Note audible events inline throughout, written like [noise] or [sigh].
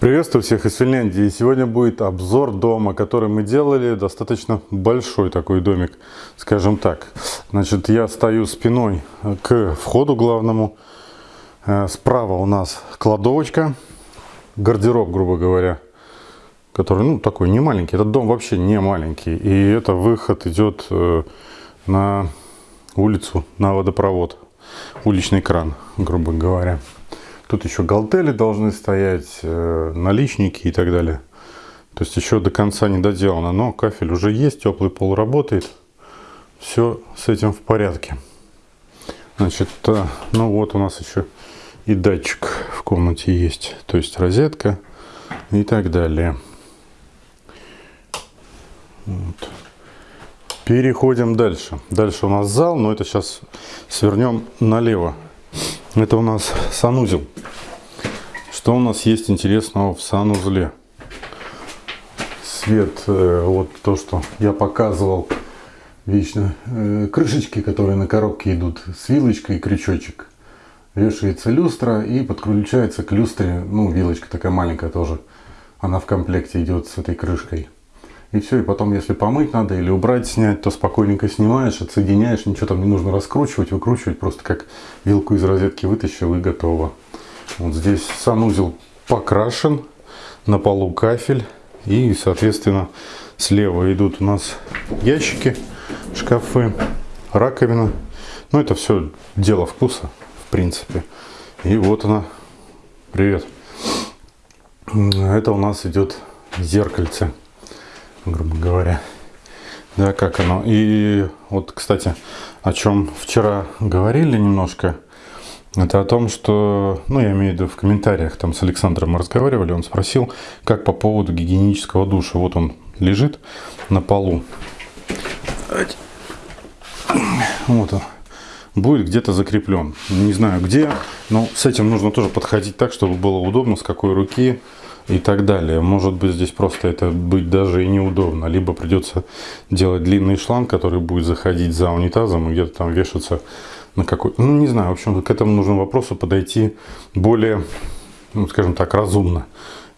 Приветствую всех из Финляндии. Сегодня будет обзор дома, который мы делали. Достаточно большой такой домик, скажем так. Значит, я стою спиной к входу главному. Э, справа у нас кладовочка, гардероб, грубо говоря, который, ну, такой не маленький. Этот дом вообще не маленький. И это выход идет э, на улицу, на водопровод. Уличный кран, грубо говоря. Тут еще галтели должны стоять, э, наличники и так далее. То есть еще до конца не доделано. Но кафель уже есть, теплый пол работает. Все с этим в порядке. Значит, э, ну вот у нас еще и датчик в комнате есть. То есть розетка и так далее. Вот. Переходим дальше. Дальше у нас зал, но это сейчас свернем налево. Это у нас санузел. Что у нас есть интересного в санузле? Свет, э, вот то, что я показывал вечно. Э, крышечки, которые на коробке идут с вилочкой и крючочек. Вешается люстра и подключается к люстре, ну, вилочка такая маленькая тоже. Она в комплекте идет с этой крышкой. И все, и потом, если помыть надо или убрать, снять, то спокойненько снимаешь, отсоединяешь, ничего там не нужно раскручивать, выкручивать, просто как вилку из розетки вытащил и готово. Вот здесь санузел покрашен, на полу кафель и, соответственно, слева идут у нас ящики, шкафы, раковина. Ну, это все дело вкуса, в принципе. И вот она, привет. Это у нас идет зеркальце грубо говоря. Да, как оно. И вот, кстати, о чем вчера говорили немножко, это о том, что, ну, я имею в виду в комментариях, там с Александром мы разговаривали, он спросил, как по поводу гигиенического душа. Вот он лежит на полу. Вот он. Будет где-то закреплен. Не знаю где, но с этим нужно тоже подходить так, чтобы было удобно, с какой руки, и так далее. Может быть здесь просто это быть даже и неудобно. Либо придется делать длинный шланг, который будет заходить за унитазом и где-то там вешаться на какой... Ну, не знаю, в общем, к этому нужно вопросу подойти более, ну, скажем так, разумно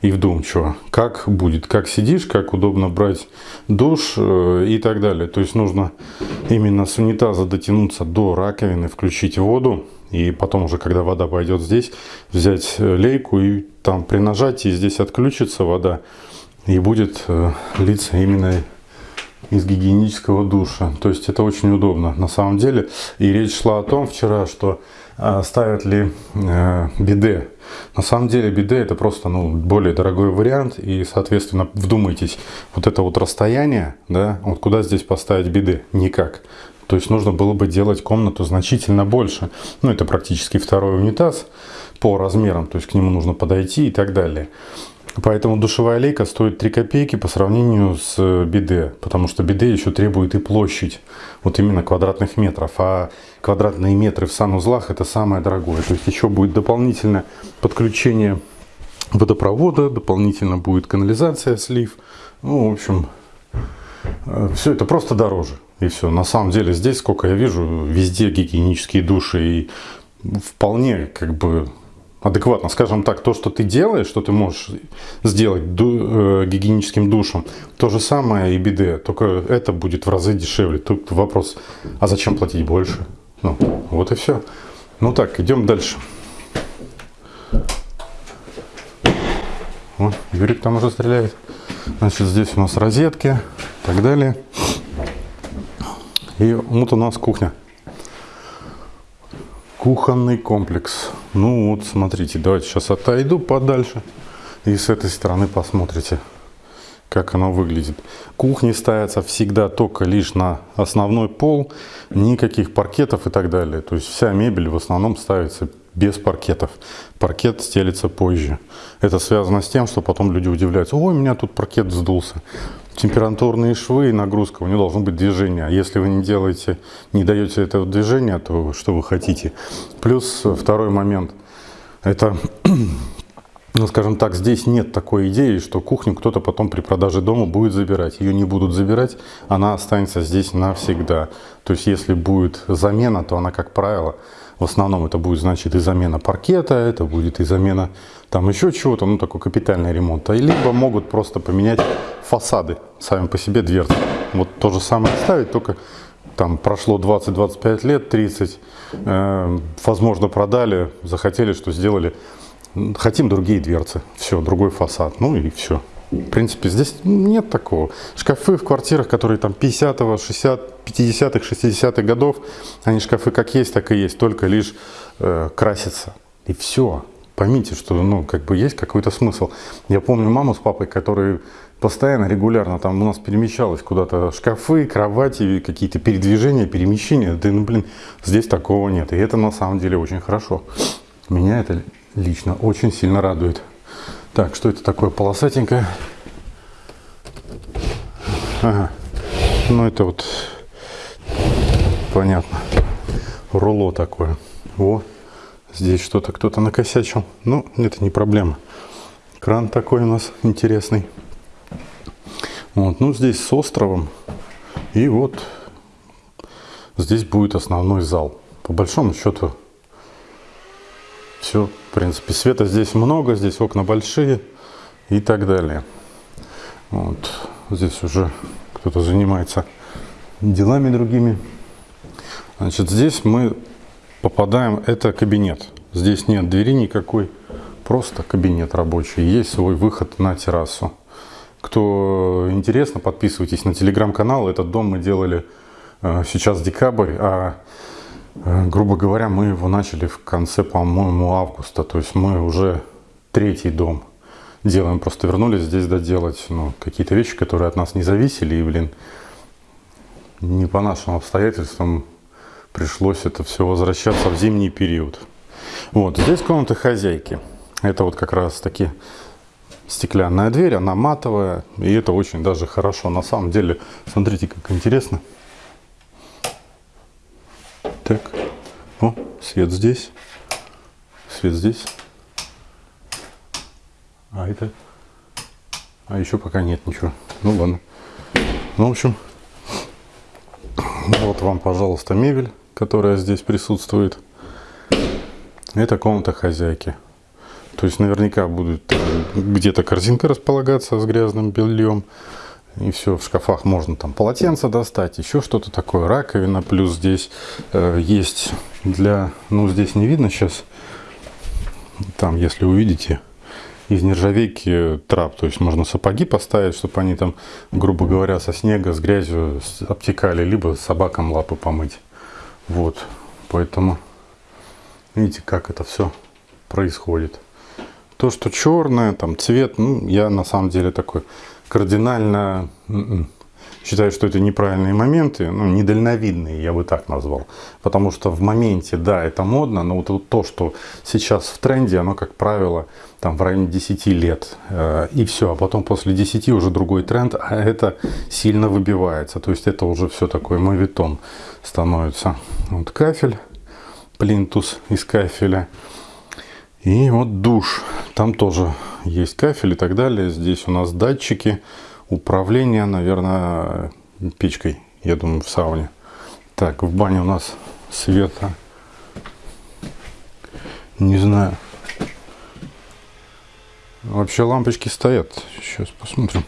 и вдумчиво. Как будет, как сидишь, как удобно брать душ э, и так далее. То есть нужно именно с унитаза дотянуться до раковины, включить воду, и потом уже, когда вода пойдет здесь, взять э, лейку и там при нажатии здесь отключится вода и будет э, литься именно из гигиенического душа. То есть это очень удобно на самом деле. И речь шла о том вчера, что э, ставят ли э, биде. На самом деле биде это просто ну, более дорогой вариант. И соответственно вдумайтесь, вот это вот расстояние, да, вот куда здесь поставить биде? Никак. То есть нужно было бы делать комнату значительно больше. Ну, это практически второй унитаз по размерам, то есть к нему нужно подойти и так далее. Поэтому душевая лейка стоит 3 копейки по сравнению с биде, потому что биде еще требует и площадь, вот именно квадратных метров, а квадратные метры в санузлах это самое дорогое. То есть еще будет дополнительное подключение водопровода, дополнительно будет канализация, слив. Ну, в общем, э, все это просто дороже. И все. На самом деле здесь, сколько я вижу, везде гигиенические души. И вполне как бы адекватно, скажем так, то, что ты делаешь, что ты можешь сделать ду, э, гигиеническим душем, то же самое и биде, только это будет в разы дешевле. Тут вопрос, а зачем платить больше? Ну, вот и все. Ну так, идем дальше. Вот, Юрик там уже стреляет. Значит, здесь у нас розетки и так далее. И вот у нас кухня. Кухонный комплекс. Ну вот, смотрите, давайте сейчас отойду подальше. И с этой стороны посмотрите, как оно выглядит. Кухни ставятся всегда только лишь на основной пол. Никаких паркетов и так далее. То есть вся мебель в основном ставится без паркетов. Паркет стелится позже. Это связано с тем, что потом люди удивляются. Ой, у меня тут паркет сдулся температурные швы и нагрузка, у него должно быть движение. А если вы не делаете, не даете этого движения, то что вы хотите? Плюс второй момент. Это, [clears throat] ну скажем так, здесь нет такой идеи, что кухню кто-то потом при продаже дома будет забирать. Ее не будут забирать, она останется здесь навсегда. То есть если будет замена, то она, как правило, В основном это будет, значит, и замена паркета, это будет и замена там еще чего-то, ну, такой капитальный ремонт. А либо могут просто поменять фасады сами по себе дверцы. Вот то же самое ставить, только там прошло 20-25 лет, 30, э, возможно, продали, захотели, что сделали. Хотим другие дверцы, все, другой фасад, ну и все. В принципе, здесь нет такого. Шкафы в квартирах, которые там 50-го, 60 50-х, 60-х годов, они шкафы как есть, так и есть, только лишь э, красятся. И все. Поймите, что ну, как бы есть какой-то смысл. Я помню маму с папой, которые постоянно, регулярно там у нас перемещалось куда-то шкафы, кровати, какие-то передвижения, перемещения. Да, ну, блин, здесь такого нет. И это на самом деле очень хорошо. Меня это лично очень сильно радует. Так, что это такое полосатенькое? Ага. Ну, это вот, понятно, руло такое. О, здесь что-то кто-то накосячил. Ну, это не проблема. Кран такой у нас интересный. Вот, ну, здесь с островом. И вот здесь будет основной зал. По большому счету, все в принципе, света здесь много, здесь окна большие и так далее. Вот. Здесь уже кто-то занимается делами другими. Значит, здесь мы попадаем, это кабинет. Здесь нет двери никакой, просто кабинет рабочий. Есть свой выход на террасу. Кто интересно, подписывайтесь на телеграм-канал. Этот дом мы делали э, сейчас декабрь, а грубо говоря, мы его начали в конце, по-моему, августа. То есть мы уже третий дом делаем. Просто вернулись здесь доделать ну, какие-то вещи, которые от нас не зависели. И, блин, не по нашим обстоятельствам пришлось это все возвращаться в зимний период. Вот, здесь комната хозяйки. Это вот как раз таки стеклянная дверь, она матовая. И это очень даже хорошо. На самом деле, смотрите, как интересно. Так. О, свет здесь. Свет здесь. А это... А еще пока нет ничего. Ну ладно. Ну, в общем, вот вам, пожалуйста, мебель, которая здесь присутствует. Это комната хозяйки. То есть наверняка будет где-то корзинка располагаться с грязным бельем. И все, в шкафах можно там полотенце достать, еще что-то такое, раковина. Плюс здесь э, есть для, ну здесь не видно сейчас, там если увидите, из нержавейки трап. То есть можно сапоги поставить, чтобы они там, грубо говоря, со снега, с грязью обтекали, либо собакам лапы помыть. Вот, поэтому видите, как это все происходит. То, что черное, там цвет, ну, я на самом деле такой кардинально м-м, считаю, что это неправильные моменты, ну, недальновидные, я бы так назвал. Потому что в моменте, да, это модно, но вот то, что сейчас в тренде, оно, как правило, там в районе 10 лет, э, и все. А потом после 10 уже другой тренд, а это сильно выбивается. То есть это уже все такое мовитон становится. Вот кафель, плинтус из кафеля. И вот душ. Там тоже есть кафель и так далее. Здесь у нас датчики управления, наверное, печкой, я думаю, в сауне. Так, в бане у нас света. Не знаю. Вообще лампочки стоят. Сейчас посмотрим.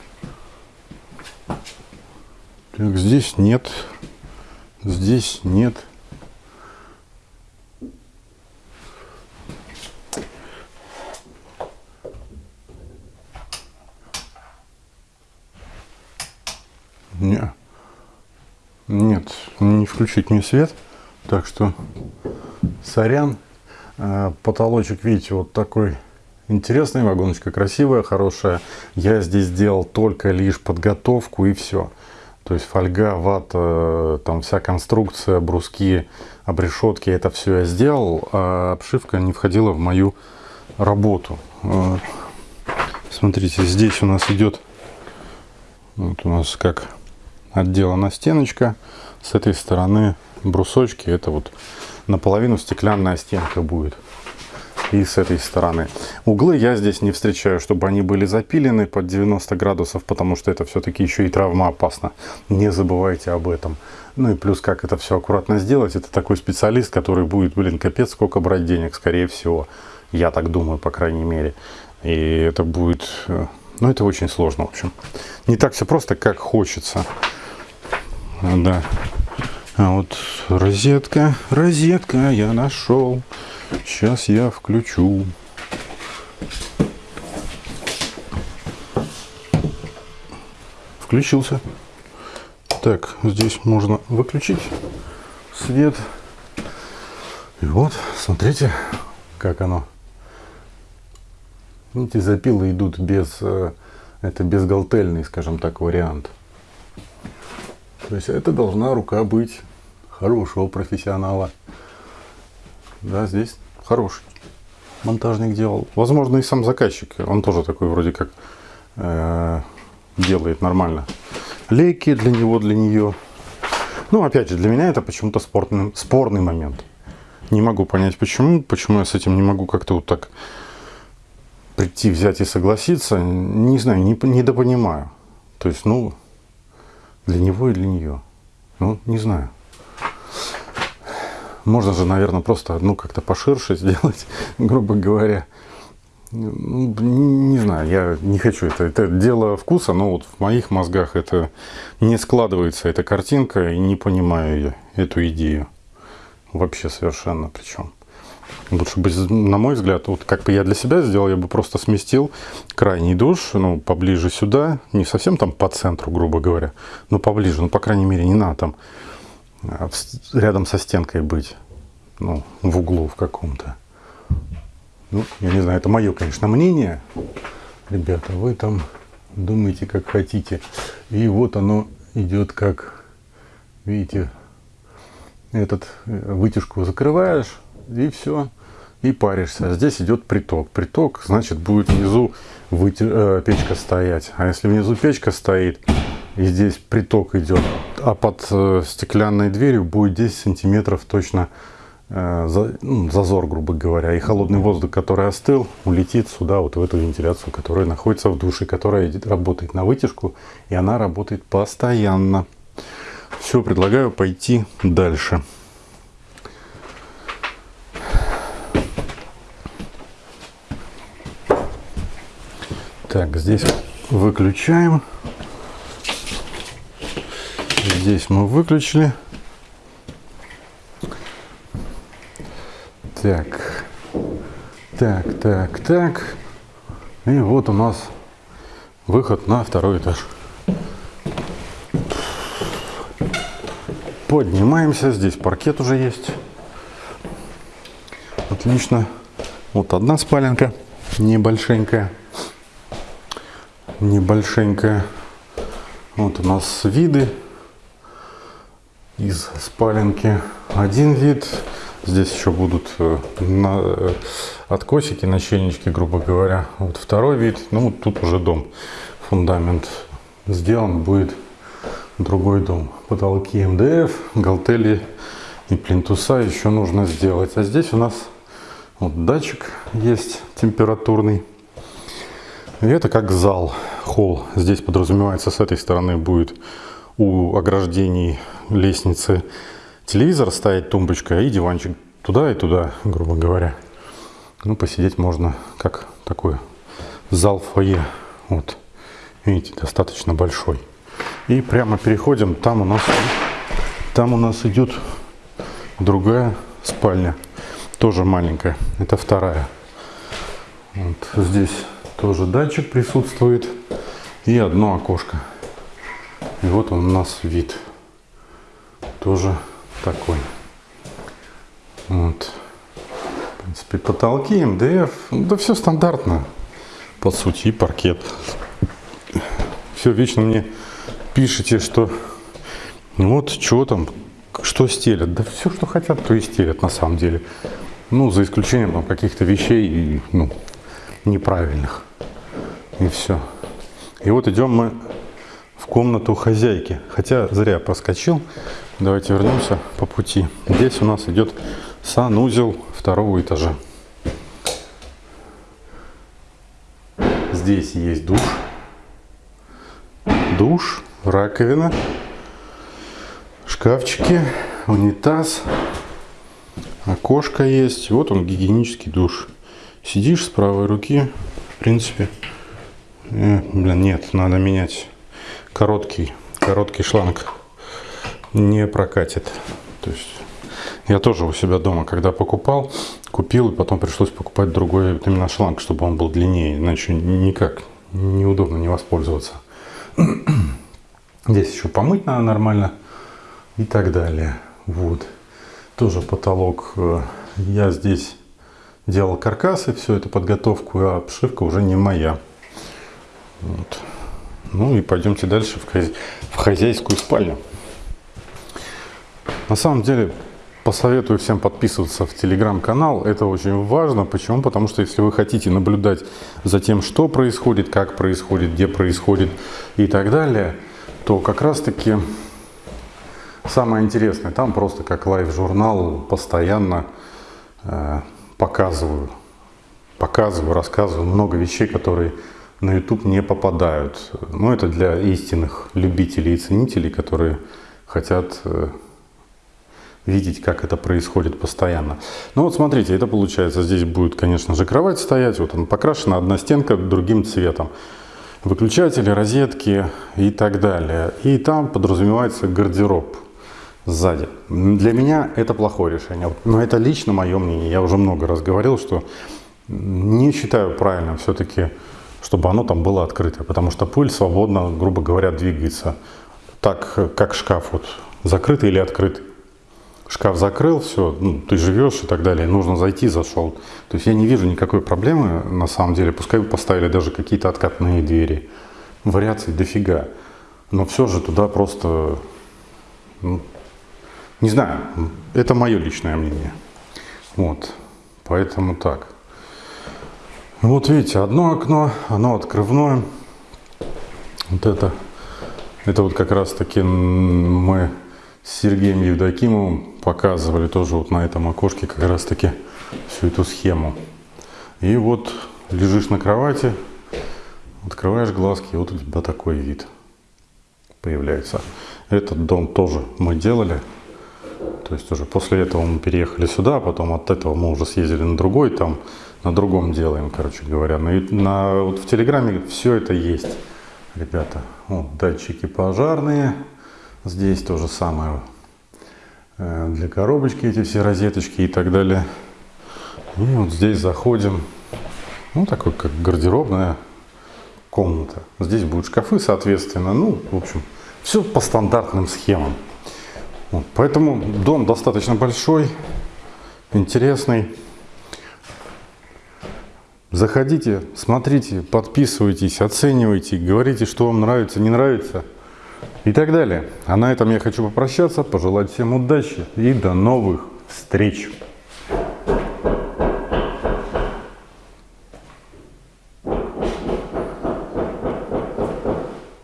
Так, здесь нет. Здесь нет. Не. Нет, не включить мне свет. Так что, сорян. А, потолочек, видите, вот такой интересный. Вагоночка красивая, хорошая. Я здесь сделал только лишь подготовку и все. То есть фольга, вата, там вся конструкция, бруски, обрешетки, это все я сделал. А обшивка не входила в мою работу. А, смотрите, здесь у нас идет, вот у нас как отделана стеночка. С этой стороны брусочки. Это вот наполовину стеклянная стенка будет. и с этой стороны. Углы я здесь не встречаю, чтобы они были запилены под 90 градусов, потому что это все-таки еще и травмоопасно. Не забывайте об этом. Ну и плюс, как это все аккуратно сделать, это такой специалист, который будет, блин, капец, сколько брать денег, скорее всего. Я так думаю, по крайней мере. И это будет, э, ну это очень сложно, в общем. Не так все просто, как хочется. Да. А вот розетка, розетка я нашел. Сейчас я включу. Включился. Так, здесь можно выключить свет. И вот, смотрите, как оно. Видите, запилы идут без, э, это безгалтельный, скажем так, вариант. То есть это должна рука быть хорошего профессионала. Да, здесь хороший монтажник делал. Возможно, и сам заказчик, он тоже такой вроде как э, делает нормально лейки для него, для нее. Ну, опять же, для меня это почему-то спорный, спорный момент. Не могу понять, почему. Почему я с этим не могу как-то вот так прийти, взять и согласиться. Не знаю, не, недопонимаю. То есть, ну, для него и для нее. Ну, не знаю. Можно же, наверное, просто, ну, как-то поширше [laughs] сделать, грубо говоря. Ну, не знаю, я не хочу это. Это дело вкуса, но вот в моих мозгах это не складывается, эта картинка, и не понимаю я эту идею. Вообще совершенно причем. Лучше бы, на мой взгляд, вот как бы я для себя сделал, я бы просто сместил крайний душ, ну, поближе сюда, не совсем там по центру, грубо говоря, но поближе, ну, по крайней мере, не надо там а, рядом со стенкой быть, ну, в углу в каком-то. Ну, я не знаю, это мое, конечно, мнение. Ребята, вы там думаете, как хотите. И вот оно идет как, видите, этот э, вытяжку закрываешь, и все, и паришься. Здесь идет приток. Приток, значит, будет внизу вытя... э, печка стоять. А если внизу печка стоит, и здесь приток идет, а под э, стеклянной дверью будет 10 сантиметров точно Э, ну, зазор, грубо говоря, и холодный воздух, который остыл, улетит сюда, вот в эту вентиляцию, которая находится в душе, которая работает на вытяжку, и она работает постоянно. Все, предлагаю пойти дальше. Так, здесь выключаем. Здесь мы выключили. Так, так, так, так. И вот у нас выход на второй этаж. Поднимаемся. Здесь паркет уже есть. Отлично. Вот одна спаленка. Небольшенькая. Небольшенькая. Вот у нас виды из спаленки. Один вид. Здесь еще будут э, на, э, откосики, начальнички, грубо говоря. Вот второй вид, ну тут уже дом. Фундамент сделан, будет другой дом. Потолки МДФ, галтели и плинтуса еще нужно сделать. А здесь у нас вот датчик есть температурный. И это как зал, холл. Здесь подразумевается с этой стороны будет у ограждений лестницы телевизор ставить, тумбочка и диванчик туда и туда, грубо говоря. Ну, посидеть можно как такой зал фойе. Вот, видите, достаточно большой. И прямо переходим, там у нас, там у нас идет другая спальня, тоже маленькая, это вторая. Вот здесь тоже датчик присутствует и одно окошко. И вот он у нас вид тоже такой. Вот. В принципе, потолки, МДФ, да все стандартно, по сути, и паркет. Все вечно мне пишите, что вот, что там, что стелят. Да все, что хотят, то и стелят на самом деле. Ну, за исключением каких-то вещей, ну, неправильных. И все. И вот идем мы в комнату хозяйки. Хотя зря проскочил. Давайте вернемся по пути. Здесь у нас идет санузел второго этажа. здесь есть душ. Душ, раковина, шкафчики, унитаз, окошко есть. Вот он, гигиенический душ. Сидишь с правой руки, в принципе. Э, блин, нет, надо менять короткий, короткий шланг. Не прокатит. То есть я тоже у себя дома, когда покупал, купил, и потом пришлось покупать другой вот именно шланг, чтобы он был длиннее, иначе никак неудобно не воспользоваться. [clears throat] Здесь еще помыть надо нормально и так далее. Вот. Тоже потолок. Э, я здесь делал каркасы, все это подготовку, а обшивка уже не моя. Вот. Ну и пойдемте дальше в, хозя... в хозяйскую спальню. На самом деле посоветую всем подписываться в телеграм-канал. Это очень важно. Почему? Потому что если вы хотите наблюдать за тем, что происходит, как происходит, где происходит и так далее, то как раз таки самое интересное, там просто как лайв-журнал постоянно э, показываю, показываю, рассказываю много вещей, которые на YouTube не попадают. Но это для истинных любителей и ценителей, которые хотят э, видеть, как это происходит постоянно. Ну вот смотрите, это получается, здесь будет, конечно же, кровать стоять, вот она покрашена, одна стенка другим цветом. Выключатели, розетки и так далее. И там подразумевается гардероб сзади. Для меня это плохое решение, но это лично мое мнение. Я уже много раз говорил, что не считаю правильным все-таки, чтобы оно там было открыто, потому что пыль свободно, грубо говоря, двигается. Так, как шкаф вот закрытый или открытый шкаф закрыл, все, ну, ты живешь и так далее, нужно зайти, зашел. То есть я не вижу никакой проблемы на самом деле, пускай бы поставили даже какие-то откатные двери, вариаций дофига. Но все же туда просто, ну, не знаю, это мое личное мнение. Вот, поэтому так. Вот видите, одно окно, оно открывное. Вот это, это вот как раз таки мы с Сергеем Евдокимовым показывали тоже вот на этом окошке как раз таки всю эту схему. И вот лежишь на кровати, открываешь глазки, и вот у тебя такой вид появляется. Этот дом тоже мы делали. То есть уже после этого мы переехали сюда, потом от этого мы уже съездили на другой, там на другом делаем, короче говоря. На, на, вот в Телеграме все это есть, ребята. Вот, датчики пожарные. Здесь то же самое э, для коробочки, эти все розеточки и так далее. И вот здесь заходим, ну такой как гардеробная комната. Здесь будут шкафы, соответственно, ну, в общем, все по стандартным схемам. Вот, поэтому дом достаточно большой, интересный. Заходите, смотрите, подписывайтесь, оценивайте, говорите, что вам нравится, не нравится и так далее. А на этом я хочу попрощаться, пожелать всем удачи и до новых встреч!